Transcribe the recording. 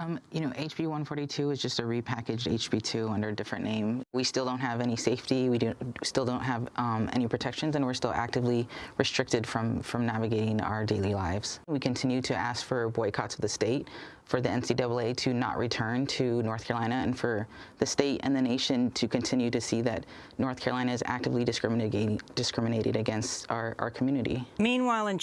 Um, you know, HB 142 is just a repackaged HB 2 under a different name. We still don't have any safety. We do, still don't have um, any protections, and we're still actively restricted from from navigating our daily lives. We continue to ask for boycotts of the state, for the NCAA to not return to North Carolina, and for the state and the nation to continue to see that North Carolina is actively discriminating discriminated against our, our community. Meanwhile, in